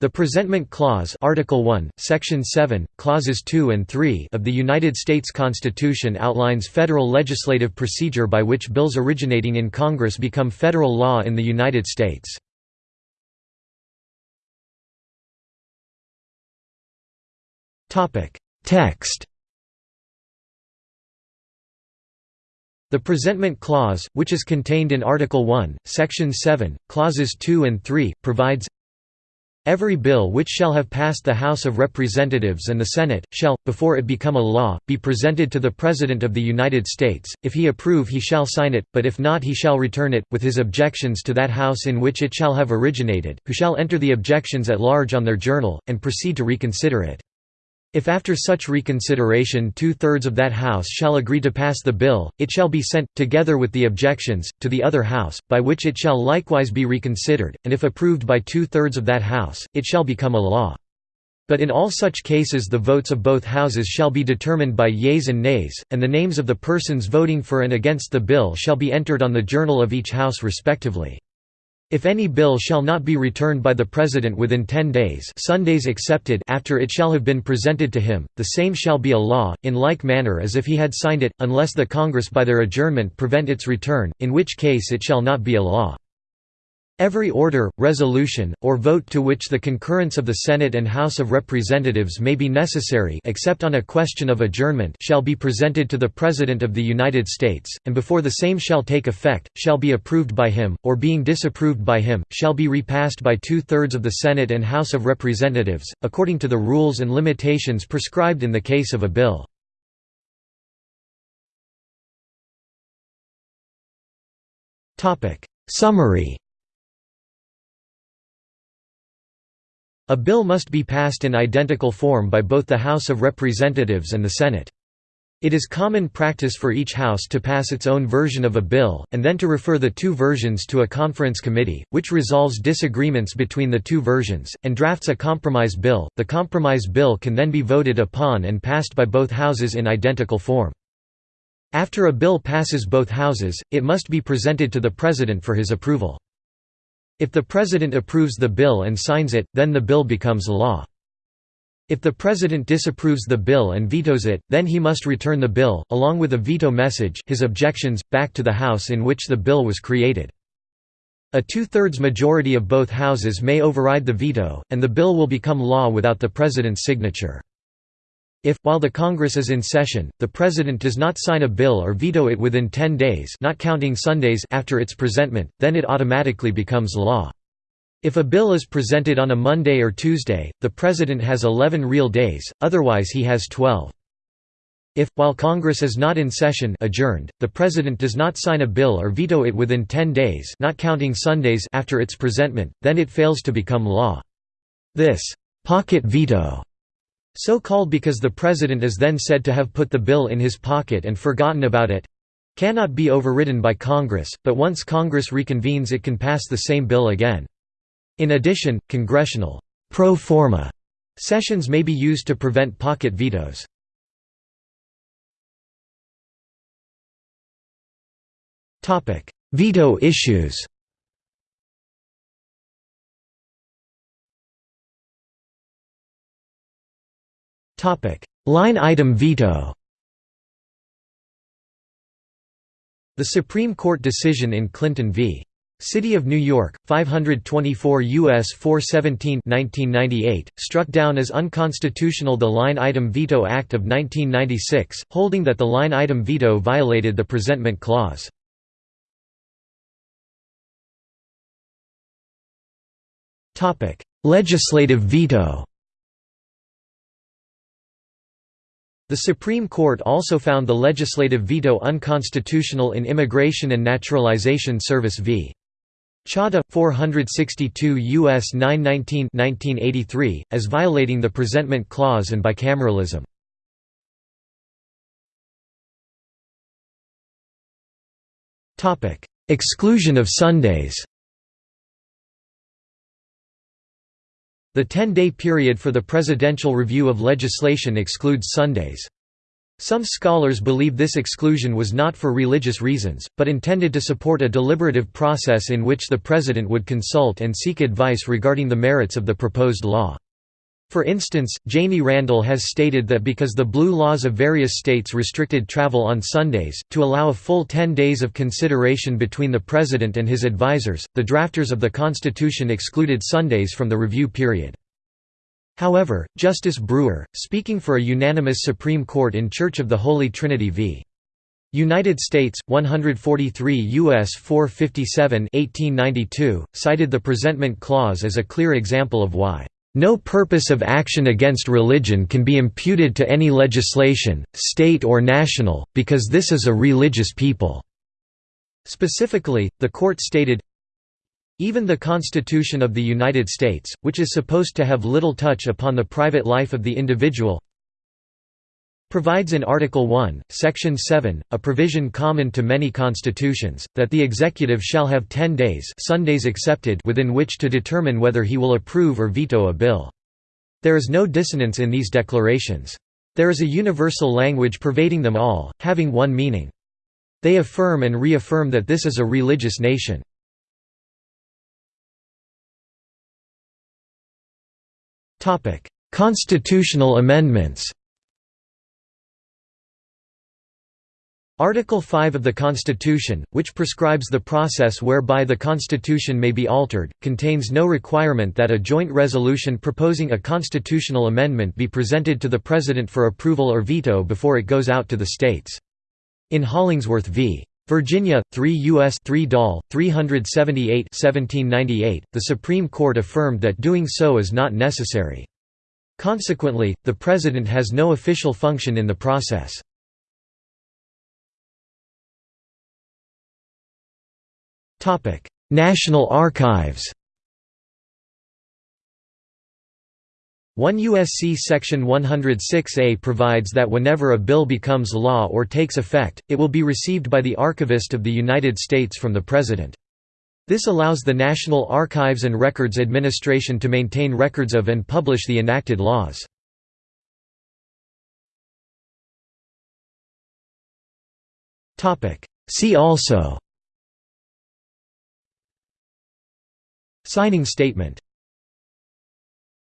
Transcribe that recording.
The Presentment Clause Article 1, Section 7, Clauses 2 and 3 of the United States Constitution outlines federal legislative procedure by which bills originating in Congress become federal law in the United States. Text The Presentment Clause, which is contained in Article 1, Section 7, Clauses 2 and 3, provides Every bill which shall have passed the House of Representatives and the Senate, shall, before it become a law, be presented to the President of the United States, if he approve he shall sign it, but if not he shall return it, with his objections to that House in which it shall have originated, who shall enter the objections at large on their journal, and proceed to reconsider it. If after such reconsideration two-thirds of that House shall agree to pass the bill, it shall be sent, together with the objections, to the other House, by which it shall likewise be reconsidered, and if approved by two-thirds of that House, it shall become a law. But in all such cases the votes of both houses shall be determined by yeas and nays, and the names of the persons voting for and against the bill shall be entered on the journal of each House respectively. If any bill shall not be returned by the President within ten days Sundays excepted after it shall have been presented to him, the same shall be a law, in like manner as if he had signed it, unless the Congress by their adjournment prevent its return, in which case it shall not be a law. Every order, resolution, or vote to which the concurrence of the Senate and House of Representatives may be necessary except on a question of adjournment shall be presented to the President of the United States, and before the same shall take effect, shall be approved by him, or being disapproved by him, shall be repassed by two-thirds of the Senate and House of Representatives, according to the rules and limitations prescribed in the case of a bill. Summary A bill must be passed in identical form by both the House of Representatives and the Senate. It is common practice for each House to pass its own version of a bill, and then to refer the two versions to a conference committee, which resolves disagreements between the two versions, and drafts a compromise bill. The compromise bill can then be voted upon and passed by both Houses in identical form. After a bill passes both Houses, it must be presented to the President for his approval. If the President approves the bill and signs it, then the bill becomes law. If the President disapproves the bill and vetoes it, then he must return the bill, along with a veto message his objections, back to the House in which the bill was created. A two-thirds majority of both houses may override the veto, and the bill will become law without the President's signature. If, while the Congress is in session, the President does not sign a bill or veto it within 10 days not counting Sundays after its presentment, then it automatically becomes law. If a bill is presented on a Monday or Tuesday, the President has 11 real days, otherwise he has 12. If, while Congress is not in session adjourned, the President does not sign a bill or veto it within 10 days not counting Sundays after its presentment, then it fails to become law. This «pocket veto» So called because the president is then said to have put the bill in his pocket and forgotten about it cannot be overridden by Congress, but once Congress reconvenes it can pass the same bill again. In addition, congressional pro forma sessions may be used to prevent pocket vetoes. Veto issues Line item veto The Supreme Court decision in Clinton v. City of New York, 524 U.S. 417 1998, struck down as unconstitutional the Line Item Veto Act of 1996, holding that the line item veto violated the Presentment Clause. Legislative veto The Supreme Court also found the legislative veto unconstitutional in Immigration and Naturalization Service v. Chadha 462 US 919 1983 as violating the presentment clause and bicameralism. Exclusion of Sundays. The 10-day period for the presidential review of legislation excludes Sundays. Some scholars believe this exclusion was not for religious reasons, but intended to support a deliberative process in which the president would consult and seek advice regarding the merits of the proposed law. For instance, Jamie Randall has stated that because the blue laws of various states restricted travel on Sundays, to allow a full ten days of consideration between the president and his advisers, the drafters of the Constitution excluded Sundays from the review period. However, Justice Brewer, speaking for a unanimous Supreme Court in Church of the Holy Trinity v. United States, 143 U.S. 457 1892, cited the presentment clause as a clear example of why, "...no purpose of action against religion can be imputed to any legislation, state or national, because this is a religious people." Specifically, the court stated, even the Constitution of the United States, which is supposed to have little touch upon the private life of the individual, provides in Article 1, Section 7, a provision common to many constitutions, that the executive shall have ten days Sundays excepted within which to determine whether he will approve or veto a bill. There is no dissonance in these declarations. There is a universal language pervading them all, having one meaning. They affirm and reaffirm that this is a religious nation. Constitutional amendments Article 5 of the Constitution, which prescribes the process whereby the Constitution may be altered, contains no requirement that a joint resolution proposing a constitutional amendment be presented to the President for approval or veto before it goes out to the states. In Hollingsworth v. Virginia, 3 U.S. 3 Doll, 378 1798, the Supreme Court affirmed that doing so is not necessary. Consequently, the President has no official function in the process. National Archives 1 U.S.C. Section 106A provides that whenever a bill becomes law or takes effect, it will be received by the Archivist of the United States from the President. This allows the National Archives and Records Administration to maintain records of and publish the enacted laws. See also Signing statement